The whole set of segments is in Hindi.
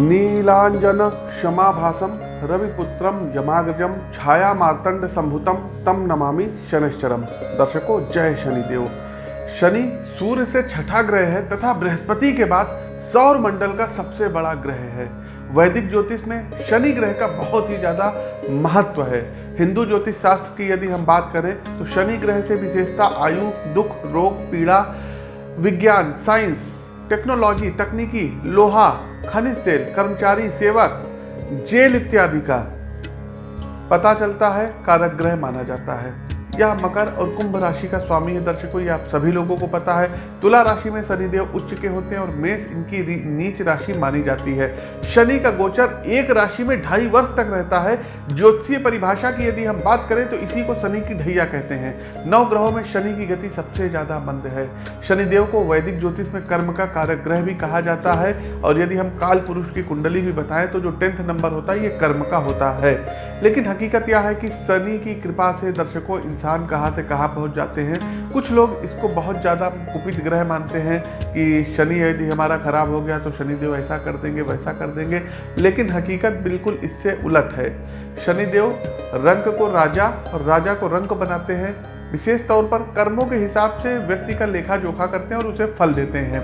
नीलांजन क्षमाभासम रविपुत्रम यमाग्रजम छाया मार्तंड संभुतम तम नमामि शनिश्चरम दर्शकों, जय शनिदेव। शनि सूर्य से छठा ग्रह है, तथा बृहस्पति के बाद सौर मंडल का सबसे बड़ा ग्रह है। वैदिक ज्योतिष में शनि ग्रह का बहुत ही ज़्यादा महत्व है। हिंदू ज्योतिष शास्त्र की यदि हम बात करें तो शनि ग्रह से विशेषता आयु, दुख, रोग, पीड़ा, विज्ञान, साइंस टेक्नोलॉजी, तकनीकी, लोहा, खनिज तेल, कर्मचारी, सेवक, जेल इत्यादि का पता चलता है कारक ग्रह माना जाता है। यह मकर और कुंभ राशि का स्वामी है दर्शकों आप सभी लोगों को पता है, तुला राशि में शनिदेव उच्च के होते हैं और मेष इनकी नीच राशि मानी जाती है। शनि का गोचर एक राशि में ढाई वर्ष तक रहता है। ज्योतिषीय परिभाषा की यदि हम बात करें तो इसी को शनि की ढैया कहते हैं। नौ ग्रहों में शनि की गति सबसे ज़्यादा मंद है। शनिदेव को वैदिक ज्योतिष में कर्म का कारक ग्रह भी कहा जाता है और यदि हम काल पुरुष की कुंडली भी बताएँ तो जो टेंथ नंबर होता है, ये कर्म का होता है। लेकिन हकीकत यह है कि शनि की कृपा से दर्शकों, इंसान कहाँ से कहाँ पहुँच जाते हैं। कुछ लोग इसको बहुत ज़्यादा कुपित ग्रह मानते हैं कि शनि यदि हमारा खराब हो गया तो शनिदेव ऐसा कर देंगे, वैसा कर देंगे, लेकिन हकीकत बिल्कुल इससे उलट है। शनिदेव रंग को राजा और राजा को रंग बनाते हैं। विशेष तौर पर कर्मों के हिसाब से व्यक्ति का लेखा जोखा करते हैं और उसे फल देते हैं।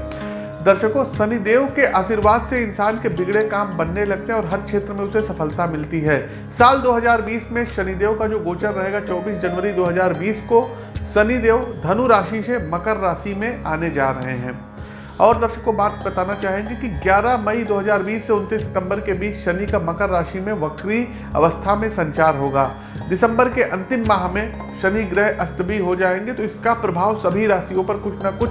दर्शकों, शनिदेव के आशीर्वाद से इंसान के बिगड़े काम बनने लगते हैं और हर क्षेत्र में उसे सफलता मिलती है। साल 2020 में शनिदेव का जो गोचर रहेगा 24 जनवरी 2020 को शनिदेव धनु राशि से मकर राशि में आने जा रहे हैं। और दर्शकों, बात बताना चाहेंगे कि 11 मई 2020 से 29 सितंबर के बीच शनि का मकर राशि में वक्री अवस्था में संचार होगा। दिसंबर के अंतिम माह में शनि ग्रह अस्त भी हो जाएँगे तो इसका प्रभाव सभी राशियों पर कुछ ना कुछ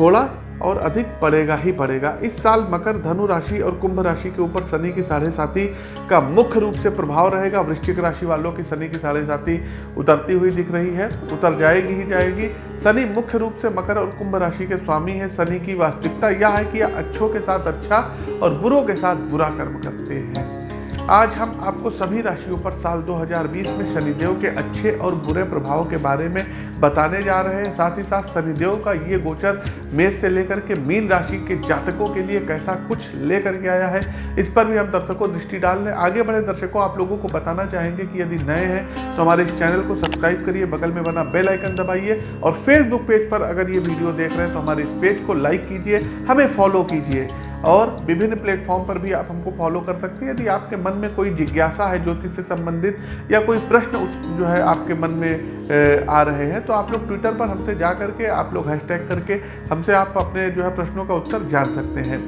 थोड़ा और अधिक पड़ेगा ही पड़ेगा इस साल मकर, धनु राशि और कुंभ राशि के ऊपर शनि की साढ़े साथी का मुख्य रूप से प्रभाव रहेगा। वृश्चिक राशि वालों की शनि की साढ़े साथी उतरती हुई दिख रही है। उतर जाएगी ही जाएगी। शनि मुख्य रूप से मकर और कुंभ राशि के स्वामी है। शनि की वास्तविकता यह है कि अच्छों के साथ अच्छा और बुरों के साथ बुरा कर्म करते हैं। आज हम आपको सभी राशियों पर साल 2020 में शनिदेव के अच्छे और बुरे प्रभाव के बारे में बताने जा रहे हैं। साथ ही साथ शनिदेव का ये गोचर मेष से लेकर के मीन राशि के जातकों के लिए कैसा कुछ लेकर के आया है, इस पर भी हम दर्शकों दृष्टि डाल लें आगे बढ़े दर्शकों, आप लोगों को बताना चाहेंगे कि यदि नए हैं तो हमारे इस चैनल को सब्सक्राइब करिए, बगल में बना बेल आइकन दबाइए और फेसबुक पेज पर अगर ये वीडियो देख रहे हैं तो हमारे इस पेज को लाइक कीजिए, हमें फॉलो कीजिए। और विभिन्न प्लेटफॉर्म पर भी आप हमको फॉलो कर सकते हैं। यदि आपके मन में कोई जिज्ञासा है ज्योतिष से संबंधित या कोई प्रश्न जो है आपके मन में आ रहे हैं तो आप लोग ट्विटर पर हमसे जा करके आप लोग हैशटैग करके हमसे आप अपने जो है प्रश्नों का उत्तर जान सकते हैं।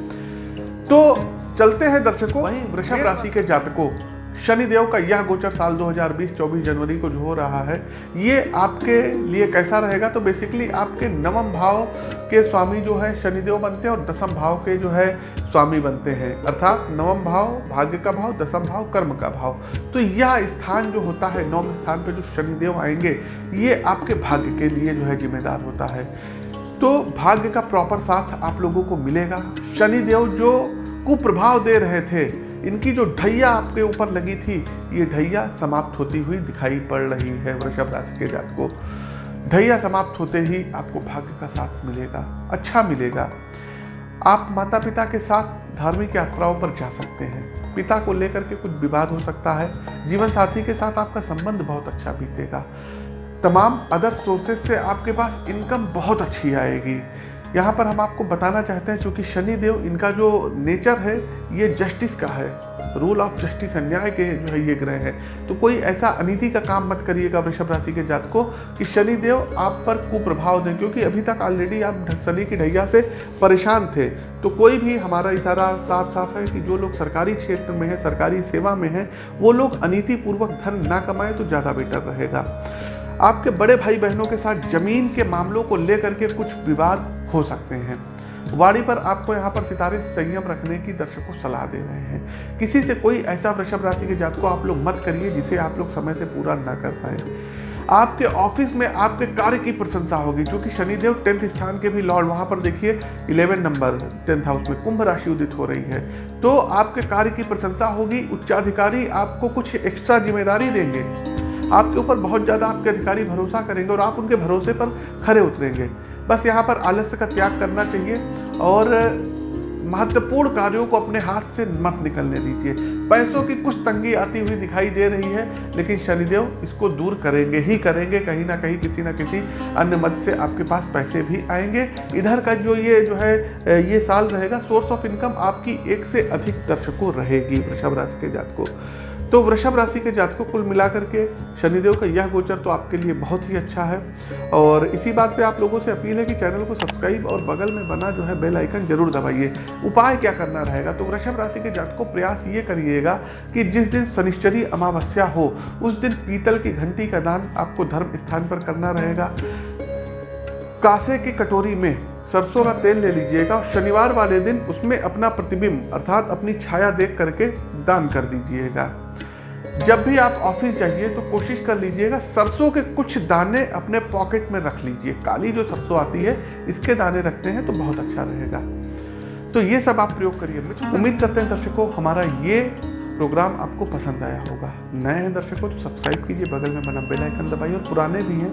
तो चलते हैं दर्शकों वहीं वृषभ राशि के जातकों। शनिदेव का यह गोचर साल 2020 24 जनवरी को जो हो रहा है। ये आपके लिए कैसा रहेगा? तो बेसिकली आपके नवम भाव के स्वामी जो है, शनिदेव बनते हैं और दसम भाव के जो है, स्वामी बनते हैं। अर्थात नवम भाव भाग्य का भाव, दसम भाव कर्म का भाव। तो यह स्थान जो होता है, नवम स्थान पर जो शनिदेव आएँगे, ये आपके भाग्य के लिए जो है जिम्मेदार होता है। तो भाग्य का प्रॉपर साथ आप लोगों को मिलेगा। शनिदेव जो कुप्रभाव दे रहे थे इनकी जो ढैया आपके ऊपर लगी थी, ये ढैया समाप्त होती हुई दिखाई पड़ रही है वृषभ राशि के जात को। ढैया समाप्त होते ही आपको भाग्य का साथ मिलेगा अच्छा मिलेगा। आप माता पिता के साथ धार्मिक यात्राओं पर जा सकते हैं। पिता को लेकर के कुछ विवाद हो सकता है। जीवन साथी के साथ आपका संबंध बहुत अच्छा बीतेगा। तमाम अदर सोर्सेज से आपके पास इनकम बहुत अच्छी आएगी। यहाँ पर हम आपको बताना चाहते हैं क्योंकि शनि देव इनका जो नेचर है, ये जस्टिस का है। रूल ऑफ़ जस्टिस अन्याय के जो है, ये ग्रह है। तो कोई ऐसा अनिति का काम मत करिएगा वृषभ राशि के जात को कि शनि देव आप पर कुप्रभाव दें, क्योंकि अभी तक ऑलरेडी आप शनि की ढैया से परेशान थे। तो कोई भी हमारा इशारा साफ़ साफ़ है कि जो लोग सरकारी क्षेत्र में है, सरकारी सेवा में है, वो लोग अनिति पूर्वक धन ना कमाए तो ज़्यादा बेटर रहेगा। आपके बड़े भाई बहनों के साथ ज़मीन के मामलों को लेकर के कुछ विवाद हो सकते हैं। वाड़ी पर आपको यहाँ पर सितारे संयम रखने की दर्शकों सलाह दे रहे हैं। किसी से कोई ऐसा वृषभ राशि के जात को आप लोग मत करिए जिसे आप लोग समय से पूरा ना कर पाए। आपके ऑफ़िस में आपके कार्य की प्रशंसा होगी क्योंकि शनिदेव टेंथ स्थान के भी लॉर्ड, वहाँ पर देखिए, इलेवन नंबर, टेंथ हाउस में कुंभ राशि उदित हो रही है। तो आपके कार्य की प्रशंसा होगी, उच्चाधिकारी आपको कुछ एक्स्ट्रा ज़िम्मेदारी देंगे। आपके ऊपर बहुत ज़्यादा आपके अधिकारी भरोसा करेंगे और आप उनके भरोसे पर खड़े उतरेंगे। बस यहाँ पर आलस्य का त्याग करना चाहिए और महत्वपूर्ण कार्यों को अपने हाथ से मत निकलने दीजिए। पैसों की कुछ तंगी आती हुई दिखाई दे रही है, लेकिन शनिदेव इसको दूर करेंगे ही करेंगे, कहीं ना कहीं किसी ना किसी अन्य मत से आपके पास पैसे भी आएँगे। इधर का जो ये, जो है, ये साल रहेगा सोर्स ऑफ़ इनकम आपकी एक से अधिक दर्शकों रहेगी, वृषभ राशि के जात को तो वृषभ राशि के जातकों कुल मिलाकर के शनिदेव का यह गोचर तो आपके लिए बहुत ही अच्छा है। और इसी बात पे आप लोगों से अपील है कि चैनल को सब्सक्राइब और बगल में बना जो है बेल आइकन ज़रूर दबाइए। उपाय क्या करना रहेगा? तो वृषभ राशि के जातकों प्रयास ये करिएगा कि जिस दिन शनिश्चरी अमावस्या हो, उस दिन पीतल की घंटी का दान आपको धर्म स्थान पर करना रहेगा। कासे की कटोरी में सरसों का तेल ले लीजिएगा और शनिवार वाले दिन उसमें अपना प्रतिबिंब अर्थात अपनी छाया देख करके दान कर दीजिएगा। जब भी आप ऑफ़िस जाइए तो कोशिश कर लीजिएगा सरसों के कुछ दाने अपने पॉकेट में रख लीजिए। काली जो सरसों आती है, इसके दाने रखते हैं तो बहुत अच्छा रहेगा। तो ये सब आप प्रयोग करिए। उम्मीद करते हैं दर्शकों, हमारा ये प्रोग्राम आपको पसंद आया होगा। नए हैं दर्शकों तो सब्सक्राइब कीजिए, बगल में बना बेल आइकन दबाइए, और पुराने भी हैं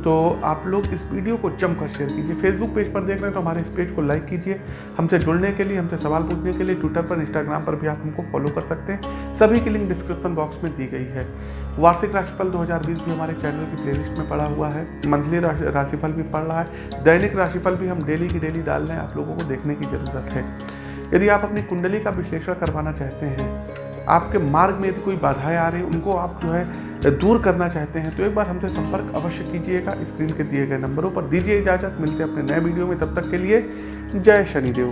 तो आप लोग इस वीडियो को जमकर शेयर कीजिए। फेसबुक पेज पर देख रहे हैं तो हमारे इस पेज को लाइक कीजिए। हमसे जुड़ने के लिए, हमसे सवाल पूछने के लिए ट्विटर पर इंस्टाग्राम पर भी आप हमको फॉलो कर सकते हैं। सभी की लिंक डिस्क्रिप्शन बॉक्स में दी गई है। वार्षिक राशिफल 2020 भी हमारे चैनल की प्लेलिस्ट में पड़ा हुआ है। मंथली राशिफल भी पड़ रहा है। दैनिक राशिफल भी हम डेली की डेली डाल रहे हैं। आप लोगों को देखने की ज़रूरत है। यदि आप अपनी कुंडली का विश्लेषण करवाना चाहते हैं, आपके मार्ग में यदि कोई बाधाएँ आ रही उनको आप जो है दूर करना चाहते हैं तो एक बार हमसे संपर्क अवश्य कीजिएगा स्क्रीन के दिए गए नंबरों पर। दीजिए इजाज़त, मिलते हैं अपने नए वीडियो में। तब तक के लिए जय शनिदेव।